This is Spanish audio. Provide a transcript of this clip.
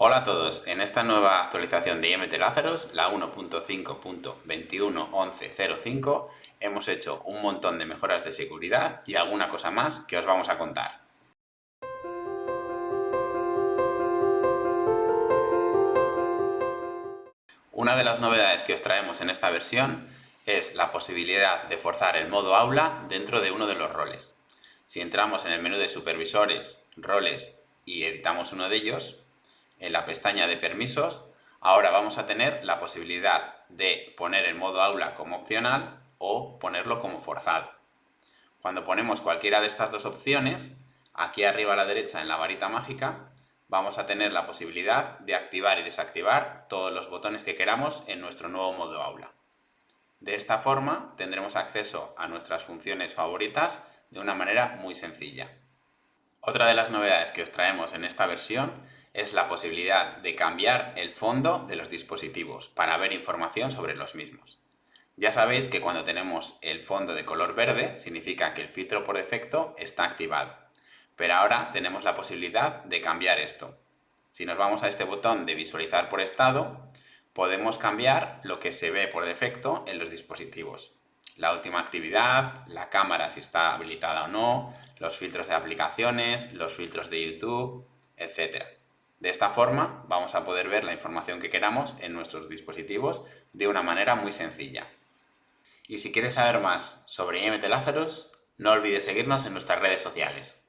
Hola a todos, en esta nueva actualización de IMT Lazarus, la 1.5.21.11.05, hemos hecho un montón de mejoras de seguridad y alguna cosa más que os vamos a contar. Una de las novedades que os traemos en esta versión es la posibilidad de forzar el modo aula dentro de uno de los roles. Si entramos en el menú de supervisores, roles y editamos uno de ellos, en la pestaña de permisos, ahora vamos a tener la posibilidad de poner el modo aula como opcional o ponerlo como forzado. Cuando ponemos cualquiera de estas dos opciones, aquí arriba a la derecha en la varita mágica, vamos a tener la posibilidad de activar y desactivar todos los botones que queramos en nuestro nuevo modo aula. De esta forma tendremos acceso a nuestras funciones favoritas de una manera muy sencilla. Otra de las novedades que os traemos en esta versión es la posibilidad de cambiar el fondo de los dispositivos para ver información sobre los mismos. Ya sabéis que cuando tenemos el fondo de color verde significa que el filtro por defecto está activado, pero ahora tenemos la posibilidad de cambiar esto. Si nos vamos a este botón de visualizar por estado, podemos cambiar lo que se ve por defecto en los dispositivos. La última actividad, la cámara si está habilitada o no, los filtros de aplicaciones, los filtros de YouTube, etc. De esta forma vamos a poder ver la información que queramos en nuestros dispositivos de una manera muy sencilla. Y si quieres saber más sobre IMT Lazarus, no olvides seguirnos en nuestras redes sociales.